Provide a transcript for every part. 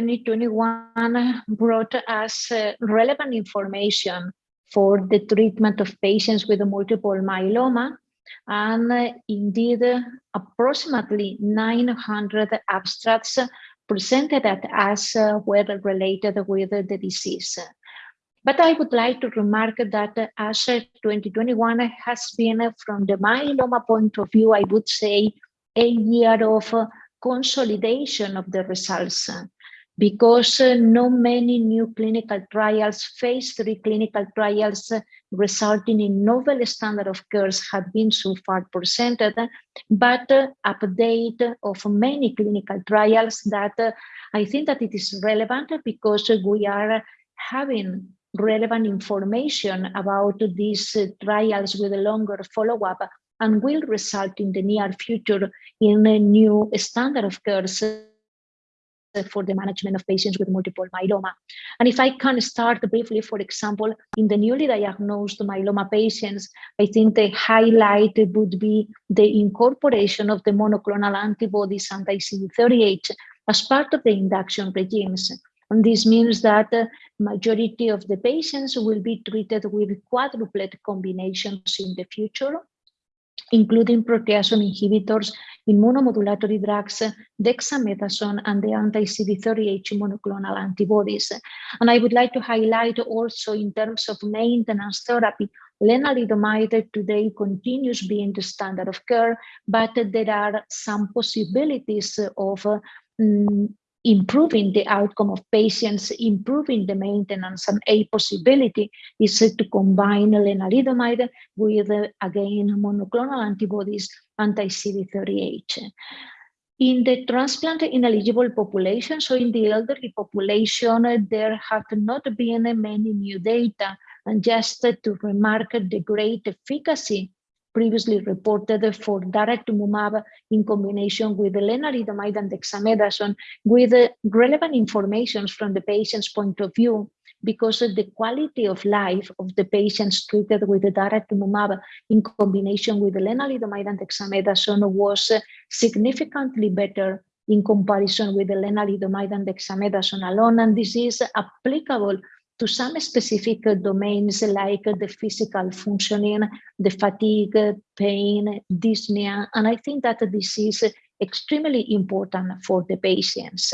ASHA 2021 brought us uh, relevant information for the treatment of patients with multiple myeloma. And uh, indeed, uh, approximately 900 abstracts presented at ASHA were related with the disease. But I would like to remark that ASHA 2021 has been, from the myeloma point of view, I would say, a year of consolidation of the results because uh, no many new clinical trials, phase three clinical trials uh, resulting in novel standard of cares have been so far presented, but uh, update of many clinical trials that uh, I think that it is relevant because we are having relevant information about these uh, trials with a longer follow-up and will result in the near future in a new standard of care Uh, for the management of patients with multiple myeloma. And if I can start briefly, for example, in the newly diagnosed myeloma patients, I think the highlight would be the incorporation of the monoclonal antibodies anti-CD38 as part of the induction regimes. And this means that the majority of the patients will be treated with quadruplet combinations in the future including proteasome inhibitors, immunomodulatory drugs, dexamethasone, and the anti-CD38 monoclonal antibodies. And I would like to highlight also in terms of maintenance therapy, lenalidomide today continues being the standard of care, but there are some possibilities of um, improving the outcome of patients, improving the maintenance, and a possibility is to combine lenalidomide with, again, monoclonal antibodies anti-CD38. In the transplant ineligible population, so in the elderly population, there have not been many new data. And just to remark the great efficacy previously reported for daratumumab in combination with lenalidomide and dexamethasone with uh, relevant information from the patient's point of view because the quality of life of the patients treated with the daratumumab in combination with lenalidomide and dexamethasone was uh, significantly better in comparison with the lenalidomide and dexamethasone alone. And this is applicable to some specific domains like the physical functioning, the fatigue, pain, dyspnea. And I think that this is extremely important for the patients.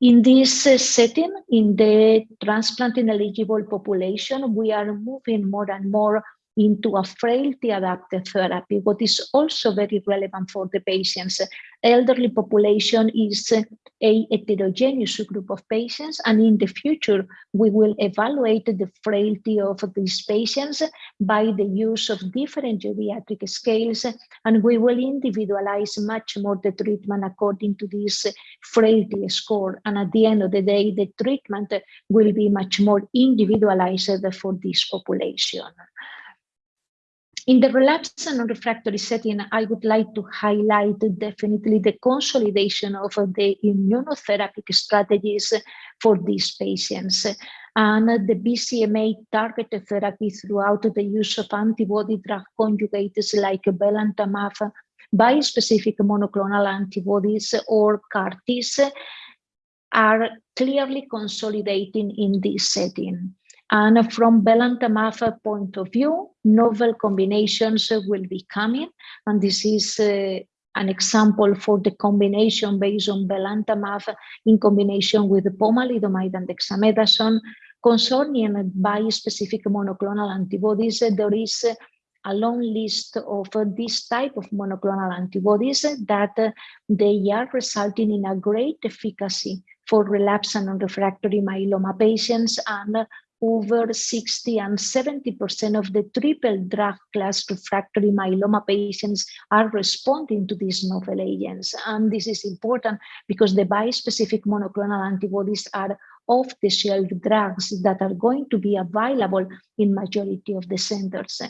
In this setting, in the transplant ineligible population, we are moving more and more into a frailty adapted therapy, what is also very relevant for the patients. Elderly population is a heterogeneous group of patients, and in the future, we will evaluate the frailty of these patients by the use of different geriatric scales, and we will individualize much more the treatment according to this frailty score. And at the end of the day, the treatment will be much more individualized for this population. In the relapsed and refractory setting, I would like to highlight definitely the consolidation of the immunotherapeutic strategies for these patients and the BCMA targeted therapy throughout the use of antibody drug conjugates like belantamab, bispecific monoclonal antibodies or CAR-Ts are clearly consolidating in this setting. And from belantamab point of view, novel combinations uh, will be coming. And this is uh, an example for the combination based on belantamab in combination with pomalidomide and dexamethasone. Concerning bispecific monoclonal antibodies, uh, there is uh, a long list of this type of monoclonal antibodies that they are resulting in a great efficacy for relapsed and refractory myeloma patients and over 60 and 70% of the triple drug class refractory myeloma patients are responding to these novel agents. And this is important because the bispecific monoclonal antibodies are off-the-shelf drugs that are going to be available in majority of the centers.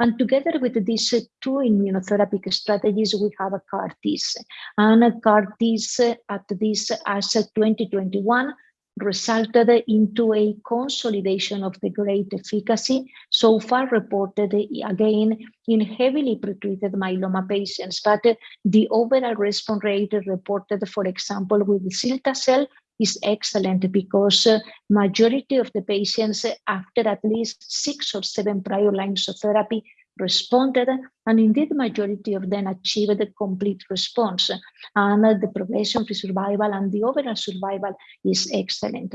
And together with these two immunotherapy strategies, we have a CAR-Ts. And CAR-Ts at this ASHA 2021 resulted into a consolidation of the great efficacy so far reported again in heavily pretreated myeloma patients. But the overall response rate reported, for example, with cilta-cel is excellent because uh, majority of the patients after at least six or seven prior lines of therapy responded, and indeed majority of them achieved a complete response. And the progression-free survival and the overall survival is excellent.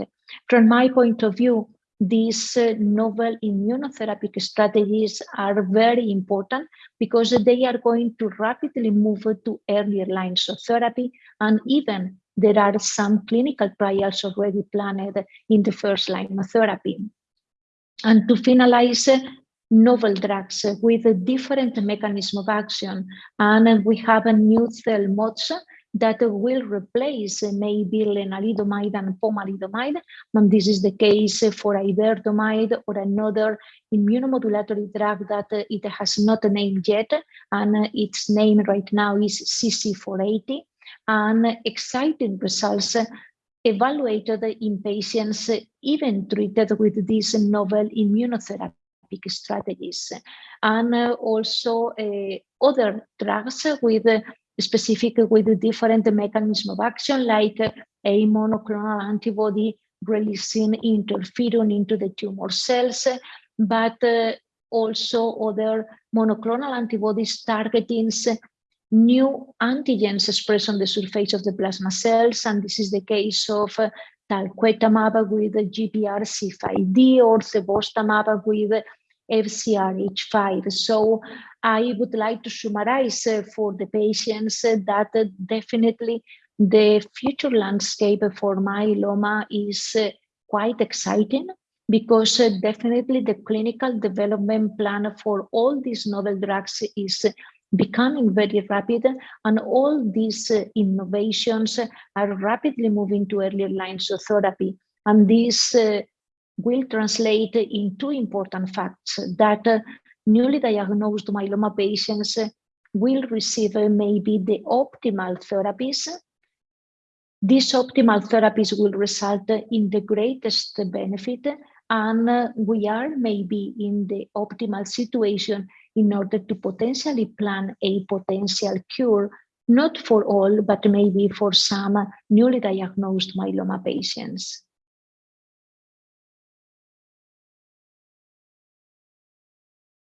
From my point of view, these uh, novel immunotherapy strategies are very important because they are going to rapidly move to earlier lines of therapy and even there are some clinical trials already planned in the first line of therapy. And to finalize, novel drugs with a different mechanism of action. And we have a new CELMoDs that will replace maybe lenalidomide and pomalidomide. And this is the case for iberdomide or another immunomodulatory drug that it has not a name yet. And its name right now is CC480. And exciting results evaluated in patients even treated with this novel immunotherapy strategies. And uh, also uh, other drugs with uh, specific with different mechanism of action like a monoclonal antibody releasing interferon into the tumor cells but also other monoclonal antibodies targeting new antigens expressed on the surface of the plasma cells, and this is the case of talquetamab with GPRC5D or cevostamab with FCRH5. So I would like to summarize uh, for the patients uh, that uh, definitely the future landscape for myeloma is quite exciting because definitely the clinical development plan for all these novel drugs is becoming very rapid and all these innovations are rapidly moving to earlier lines of therapy and this will translate in two important facts that uh, newly diagnosed myeloma patients will receive uh, maybe the optimal therapies. These optimal therapies will result in the greatest benefit and uh, we are maybe in the optimal situation in order to potentially plan a potential cure, not for all, but maybe for some newly diagnosed myeloma patients.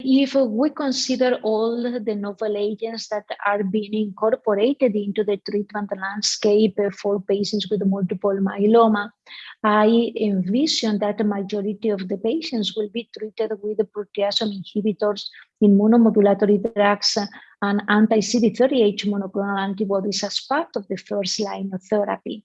If we consider all the novel agents that are being incorporated into the treatment landscape for patients with multiple myeloma, I envision that the majority of the patients will be treated with proteasome inhibitors, immunomodulatory drugs, and anti-CD38 monoclonal antibodies as part of the first line of therapy.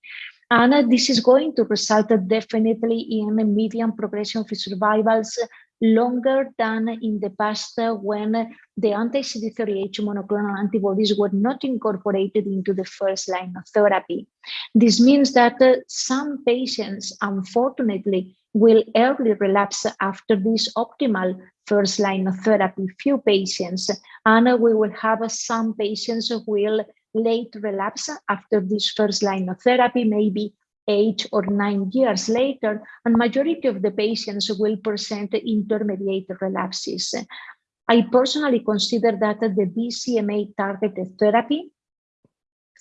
And uh, this is going to result definitely in a median progression-free survivals longer than in the past when the anti-CD38 monoclonal antibodies were not incorporated into the first line of therapy. This means that uh, some patients, unfortunately, will early relapse after this optimal first line of therapy, few patients, and we will have some patients who will late relapse after this first line of therapy, maybe eight or nine years later, and majority of the patients will present intermediate relapses. I personally consider that the BCMA targeted therapy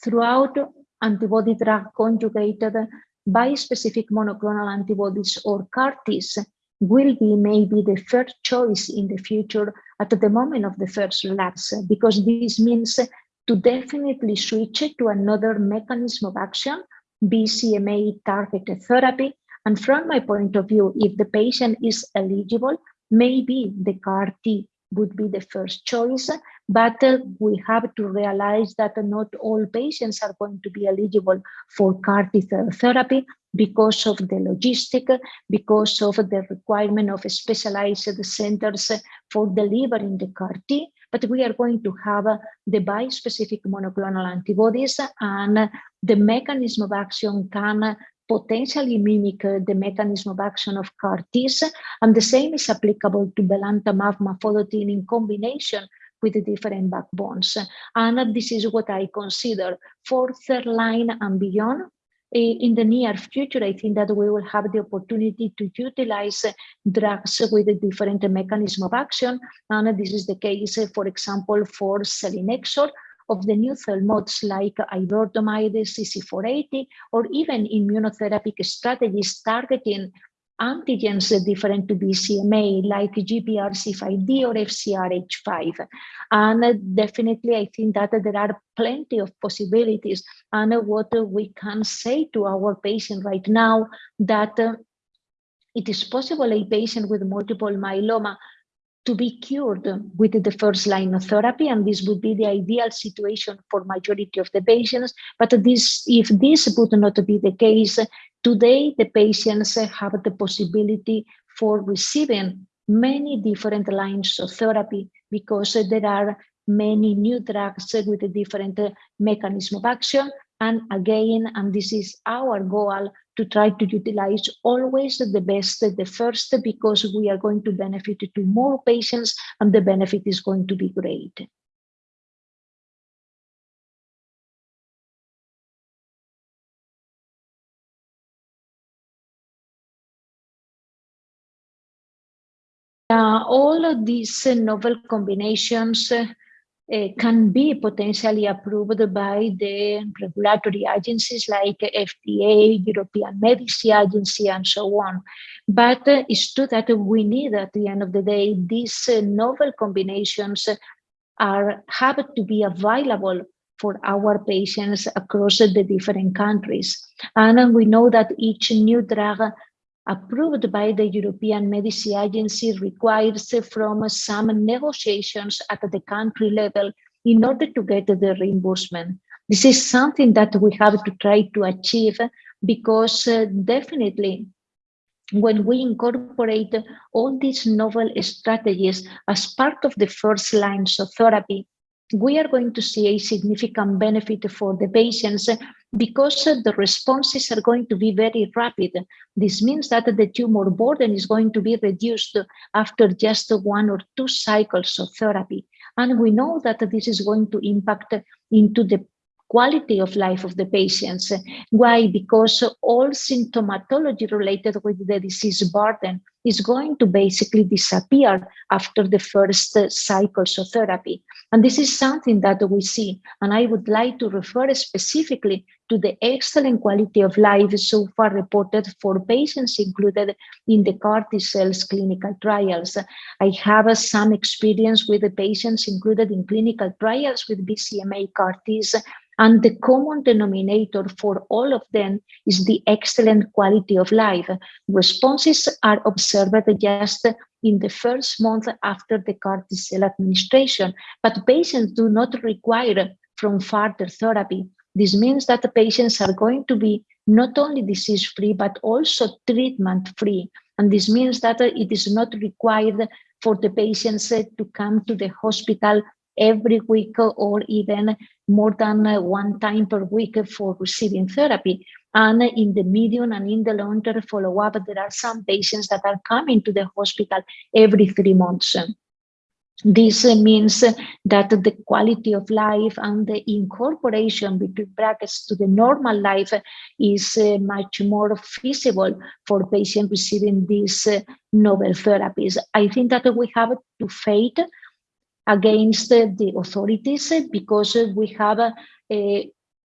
throughout antibody drug conjugated bispecific monoclonal antibodies or CAR-Ts will be maybe the first choice in the future at the moment of the first relapse, because this means to definitely switch to another mechanism of action BCMA targeted therapy. And from my point of view, if the patient is eligible, maybe the CAR T would be the first choice, but uh, we have to realize that not all patients are going to be eligible for CAR T therapy because of the logistic, because of the requirement of specialized centers for delivering the CAR T, but we are going to have uh, the bispecific monoclonal antibodies and the mechanism of action can potentially mimic uh, the mechanism of action of CAR-Ts, and the same is applicable to belantamab mafodotin in combination with the different backbones. And this is what I consider for third line and beyond. Eh, in the near future, I think that we will have the opportunity to utilize eh, drugs with a different mechanism of action. And this is the case, eh, for example, for selinexor of the new CELMoDs like iberdomide, CC480, or even immunotherapy strategies targeting antigens different to BCMA like GPRC5D or FCRH5. And definitely, I think that there are plenty of possibilities. And what we can say to our patient right now that it is possible a patient with multiple myeloma to be cured with the first line of therapy and this would be the ideal situation for majority of the patients. But this if this would not be the case today the patients have the possibility for receiving many different lines of therapy because there are many new drugs with a different mechanism of action and again and this is our goal to try to utilize always the best, the first, because we are going to benefit to more patients and the benefit is going to be great. Uh, all of these uh, novel combinations can be potentially approved by the regulatory agencies like FDA, European Medicine Agency, and so on. But uh, it's true that we need, at the end of the day, these uh, novel combinations are have to be available for our patients across the different countries. And we know that each new drug approved by the European Medicine Agency requires from some negotiations at the country level in order to get the reimbursement. This is something that we have to try to achieve because uh, definitely when we incorporate all these novel strategies as part of the first lines of therapy, we are going to see a significant benefit for the patients because the responses are going to be very rapid. This means that the tumor burden is going to be reduced after just one or two cycles of therapy. And we know that this is going to impact into the quality of life of the patients. Why? Because all symptomatology related with the disease burden is going to basically disappear after the first uh, cycles of therapy. And this is something that we see. And I would like to refer specifically to the excellent quality of life so far reported for patients included in the CAR T cells clinical trials. I have uh, some experience with the patients included in clinical trials with BCMA CAR Ts and the common denominator for all of them is the excellent quality of life. Responses are observed just in the first month after the CAR T cell administration, but patients do not require from further therapy. This means that the patients are going to be not only disease-free, but also treatment-free. And this means that it is not required for the patients to come to the hospital every week or even more than uh, one time per week for receiving therapy. And in the medium and in the long-term follow-up, there are some patients that are coming to the hospital every three months. This means that the quality of life and the incorporation between brackets to the normal life is uh, much more feasible for patients receiving these uh, novel therapies. I think that we have to fight against the authorities eh, because eh, we have uh,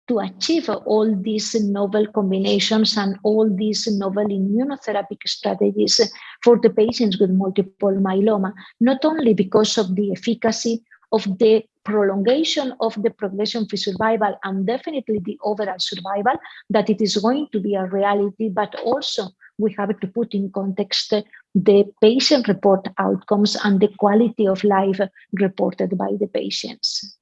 to achieve all these novel combinations and all these novel immunotherapy strategies for the patients with multiple myeloma, not only because of the efficacy of the prolongation of the progression-free survival and definitely the overall survival, that it is going to be a reality, but also we have to put in context the patient report outcomes and the quality of life reported by the patients.